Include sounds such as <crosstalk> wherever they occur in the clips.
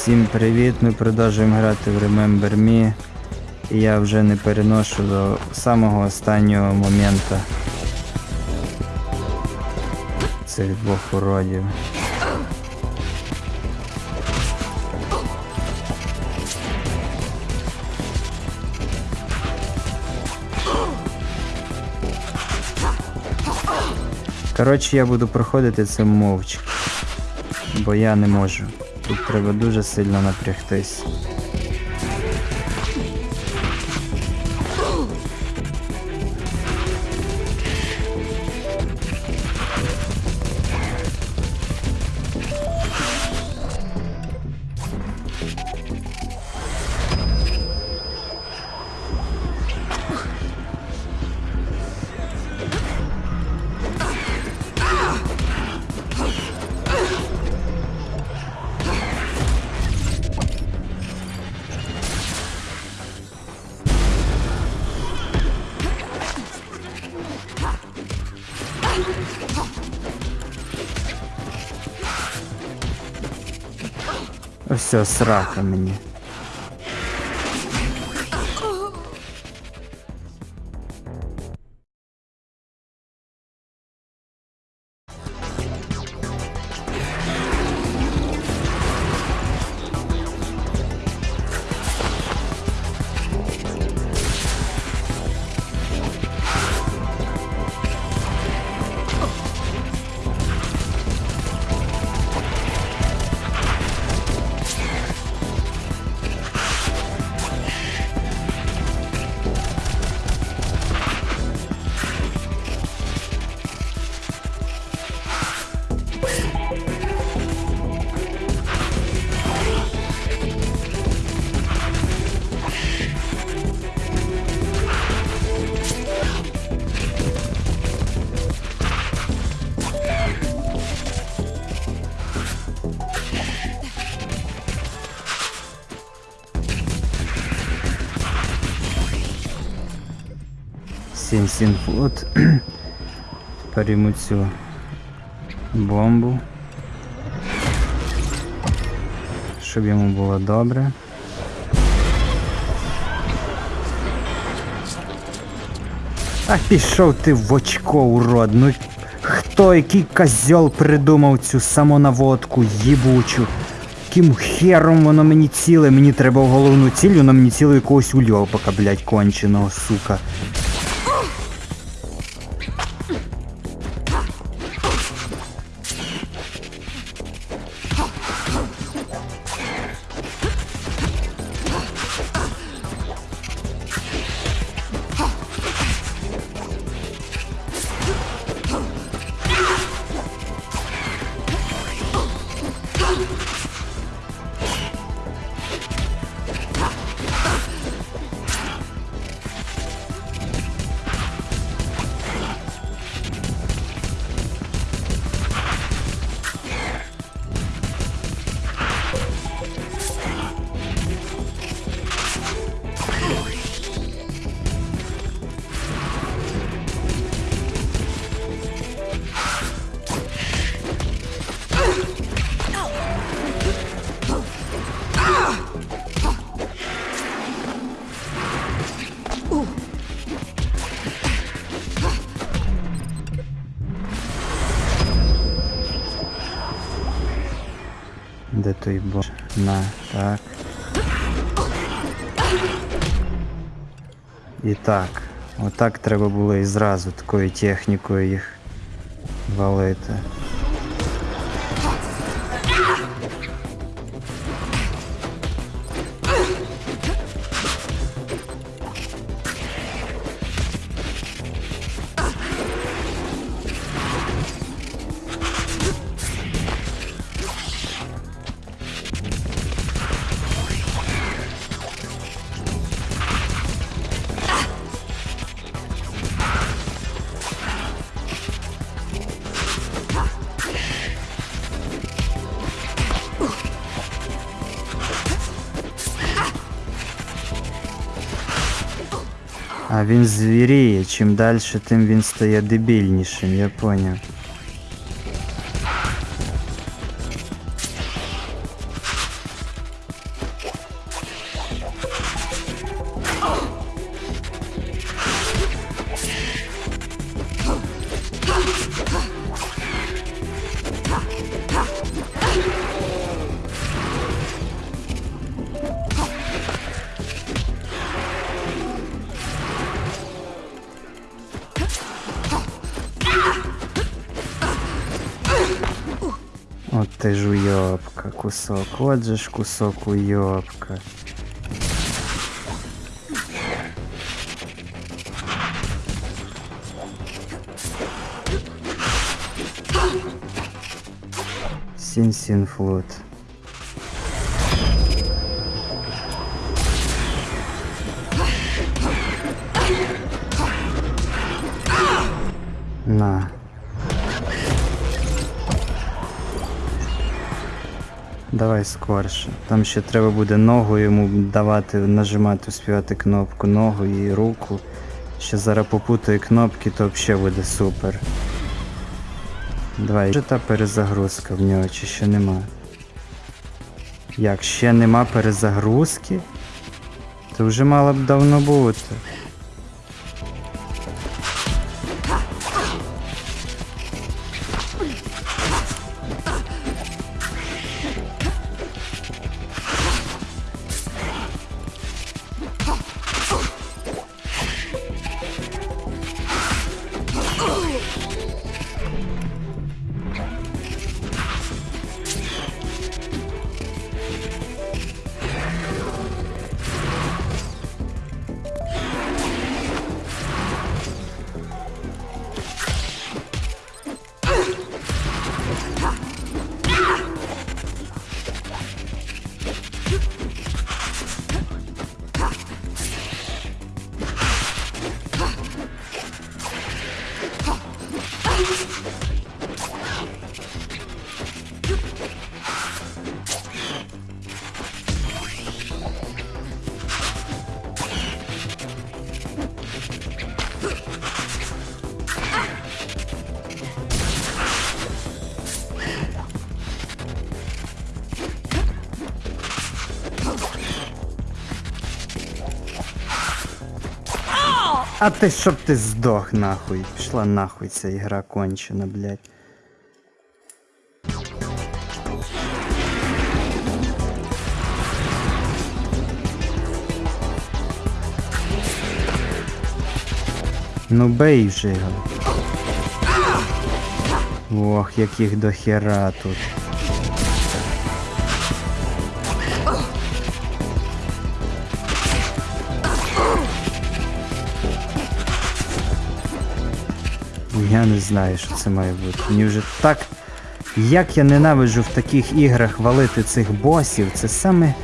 Всім привіт! Ми продовжуємо грати в Remember Me. І я вже не переношу до самого останнього моменту цих двох уродів. Коротше, я буду проходити це мовчки, бо я не можу. Тут треба дуже сильно напрягтись. Ось срака мені. Сім сім фут. <clears throat> Перейму цю бомбу. Щоб йому було добре. А пішов ти в очко, урод. Ну хто, який козьол придумав цю самонаводку їбучу? Яким хером воно мені ціле? Мені треба в головну ціль, воно мені ціле якогось ульопака, блядь, конченого, сука. Бо? На, так. І так. Отак треба було і зразу такою технікою їх валити. А він звіріє, чим далі, тим він стає дебільнішим, я поняв. Ти ж уйобка, кусок. От же ж кусок уйобка. Сін-сін-флут. На. Давай скорше. Там ще треба буде ногу йому давати, нажимати, успівати кнопку ногу і руку. Ще зараз попутаю кнопки, то взагалі буде супер. Давай. Вже та перезагрузка в нього чи ще нема? Як, ще нема перезагрузки? То вже мало б давно бути. А ти щоб ти здох нахуй. Пішла нахуй ця ігра кончена, блядь. Ну бей вже його. Ох, яких до хера тут. Я не знаю, що це має бути. Мені вже так. Як я ненавиджу в таких іграх валити цих босів, це саме,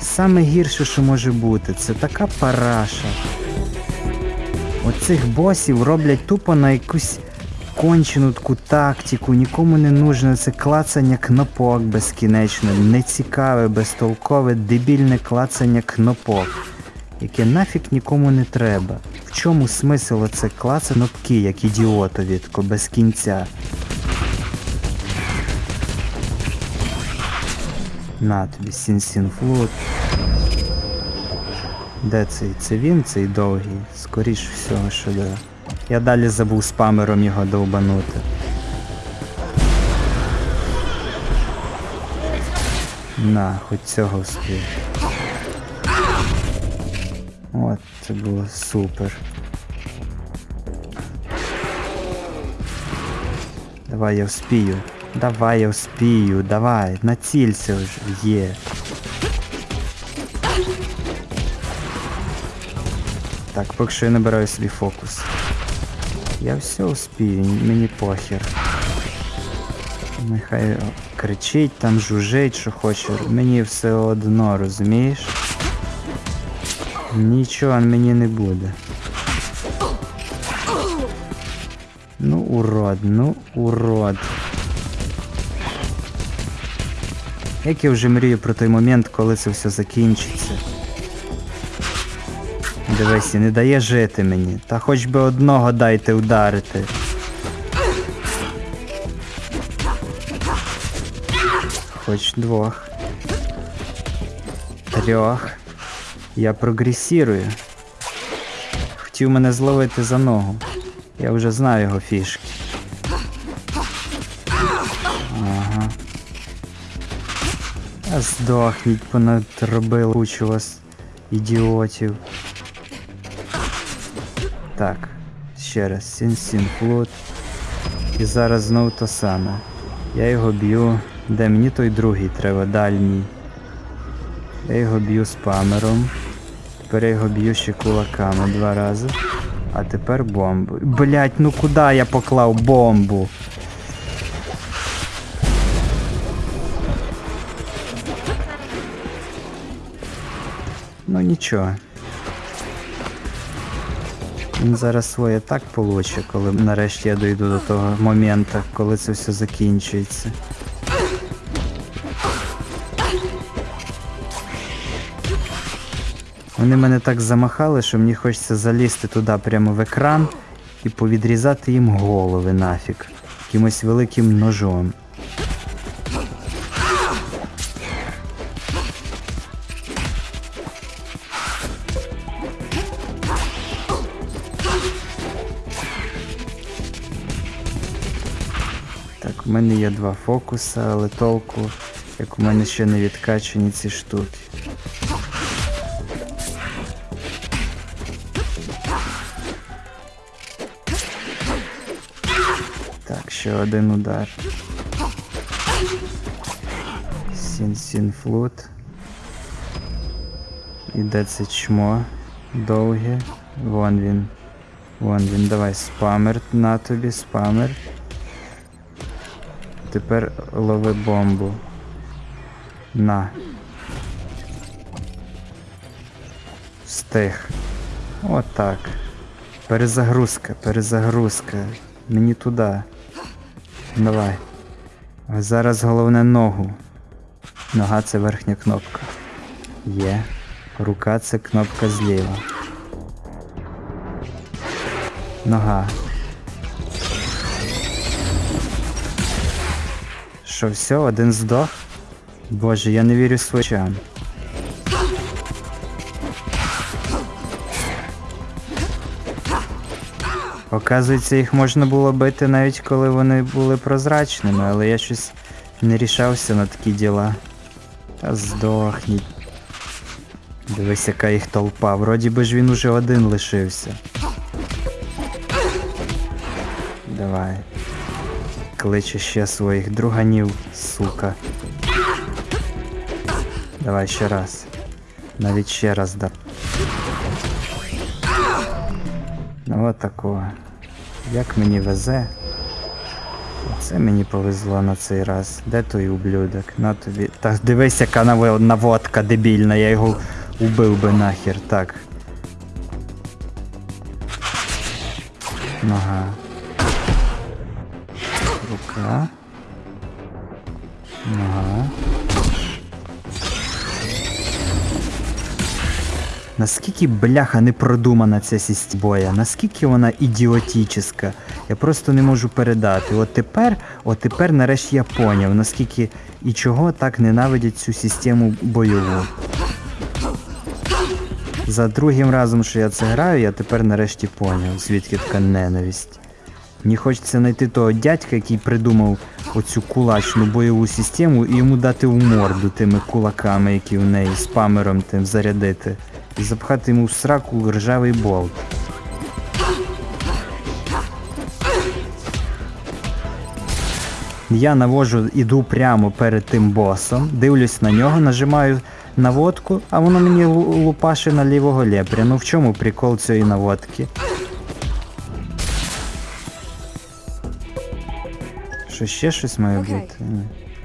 саме гірше, що може бути. Це така параша. Оцих босів роблять тупо на якусь кончену таку тактику, нікому не нужно це клацання кнопок безкінечно, нецікаве, безтолкове, дебільне клацання кнопок, яке нафіг нікому не треба. Чому смисл оце клацати кнопки, як ідіотові, тако без кінця? На тобі сін-сін-флут. Де цей? Це він, цей довгий? Скоріш всього, що да. Я далі забув спамером його довбанути. На, хоч цього встиг. От, це було супер. Давай я вспію. Давай я вспію, давай, націлься вже, є. Так, поки що я набираю свій фокус. Я все успію, мені похер. Нехай кричить там, жужить, що хоче. Мені все одно, розумієш? Нічого мені не буде. Ну, урод, ну, урод. Як я вже мрію про той момент, коли це все закінчиться. Дивись, не дає жити мені. Та хоч би одного дайте ударити. Хоч двох. Трьох. Я прогресірую. Хотів мене зловити за ногу. Я вже знаю його фішки. Ага. А здохніть, понадробили кучу вас ідіотів. Так, ще раз, сін-сін флут. І зараз знову то саме. Я його б'ю Де мені той другий треба, дальній. Я його б'ю спамером. Тепер я його б'ю ще кулаками два рази. А тепер бомбу. Блять, ну куди я поклав бомбу? Ну нічого. Він зараз своє так получе, коли нарешті я дойду до того моменту, коли це все закінчується. Вони мене так замахали, що мені хочеться залізти туди прямо в екран і повідрізати їм голови нафіг. Якимось великим ножом. Так, у мене є два фокуса, але толку, як у мене ще не відкачані ці штуки. Так, ще один удар. Сін-сін флут. І де це чмо? Довге. Вон він. Вон він. Давай спамер на тобі, спамер. Тепер лови бомбу. На. Встиг. Отак. Перезагрузка, перезагрузка. Мені туди. Давай. Зараз головне ногу. Нога це верхня кнопка. Є. Рука це кнопка зліва. Нога. Що, все, один здох? Боже, я не вірю своїм Оказується, їх можна було бити навіть коли вони були прозрачними, але я щось не рішався на такі діла. Та здохніть. Дивись, яка їх толпа. Вроді би ж він уже один лишився. Давай. Кличе ще своїх друганів, сука. Давай ще раз. Навіть ще раз да. Ну от такого. Як мені везе. Це мені повезло на цей раз. Де той ублюдок? На тобі. Та дивись, яка наво- наводка дебільна, я його убив би нахер. Так. Нога. Рука. Нога. Наскільки бляха не продумана ця сість боя, наскільки вона ідіотічна. Я просто не можу передати. От тепер, от тепер нарешті я поняв, наскільки і чого так ненавидять цю систему бойову. За другим разом, що я це граю, я тепер нарешті поняв, звідки така ненависть. Мені хочеться знайти того дядька, який придумав оцю кулачну бойову систему і йому дати в морду тими кулаками, які в неї, спамером тим зарядити. І запхати йому в сраку ржавий болт. Я навожу, іду прямо перед тим босом, дивлюсь на нього, нажимаю наводку, а воно мені лу- лупаше на лівого лепря. Ну в чому прикол цієї наводки? Що ще щось має бути?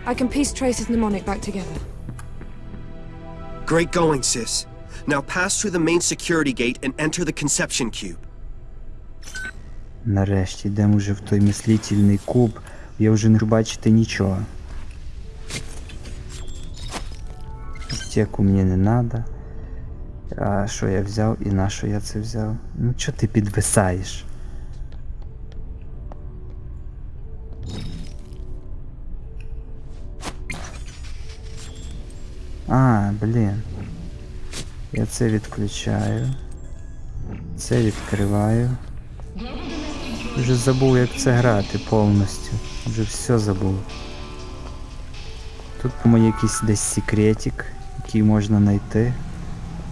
I can piece Trace's mnemonic back together. Great going, sis. Now pass through the main security gate and enter the conception cube. Нарешті йдемо вже в той мислительний куб. Я вже не бачити нічого. Аптеку мені не треба. А що я взяв і на що я це взяв? Ну чого ти підвисаєш? А, блін. Я це відключаю. Це відкриваю. Вже забув як це грати повністю. Вже все забув. Тут по-моєму якийсь десь секретик, який можна знайти.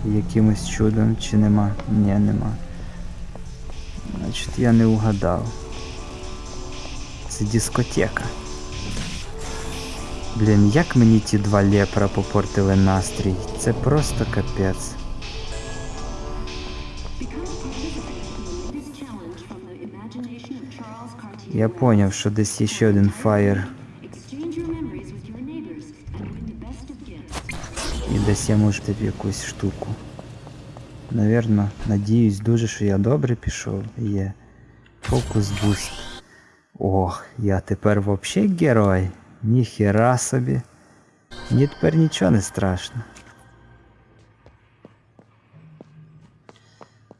Якимось чудом чи нема? Ні, нема. Значить я не угадав. Це дискотека. Блін, як мені ті два лепра попортили настрій. Це просто капець. Я поняв, що десь є ще один фаєр. І десь я можу в якусь штуку. Навірно, надіюсь дуже, що я добре пішов. Є. Фокус буст. Ох, я тепер вообще герой. Ніхера собі. Мені тепер нічого не страшно.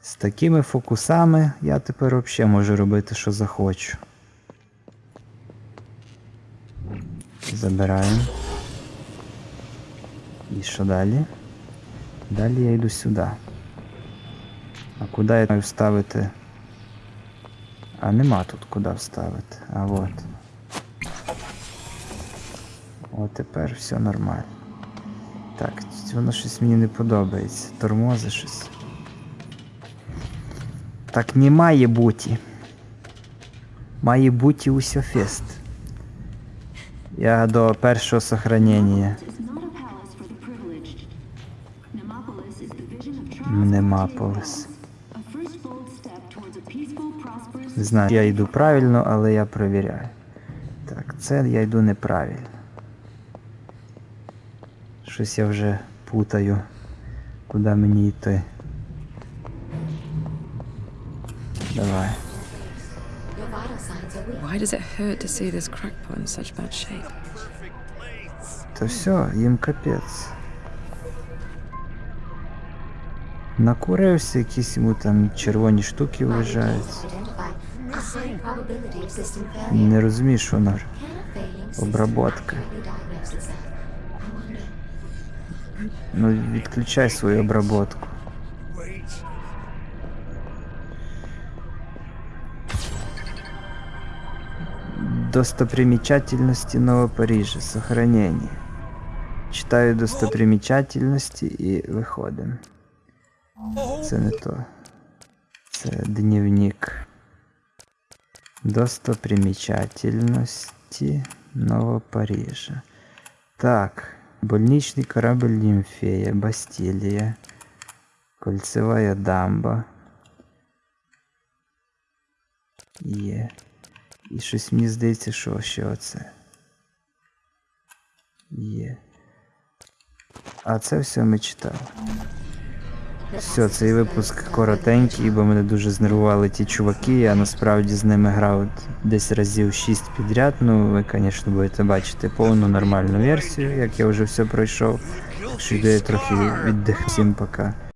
З такими фокусами я тепер взагалі можу робити, що захочу. Забираємо. І що далі? Далі я йду сюди. А куди я маю вставити? А нема тут куди вставити. А от. О, тепер все нормально. Так, воно щось мені не подобається. Тормози щось. Так не має бути. Має бути усе фест. Я до першого сохранення. It's not a palace for the privileged. Nemopolis is the vision of Charles Немаполис. A first bold step towards a peaceful, prosperous Не знаю, я йду правильно, але я перевіряю. Так, це я йду неправильно. Щось я вже путаю, куди мені йти. Давай. Why does it hurt to see this crackpot in such bad shape? То все, їм капець. Накурився, якісь йому там червоні штуки вважають. Не failing system Обработка. Ну, відключай свою обработку. Достопримечательности Нового Парижа. Сохранение. Читаю достопримечательности і виходимо. Це не то. Це дневник. Достопримечательности Нового Парижа. Так. Больничный корабль Нимфея, Бастилия. Кольцевая дамба. Є. І щось мені здається, що ще оце. Є. А це все ми читали. Все, цей випуск коротенький, бо мене дуже знервували ті чуваки. Я насправді з ними грав десь разів 6 підряд. Ну, ви, звісно, будете бачити повну нормальну версію, як я вже все пройшов. Що йду я трохи віддих. Всім пока.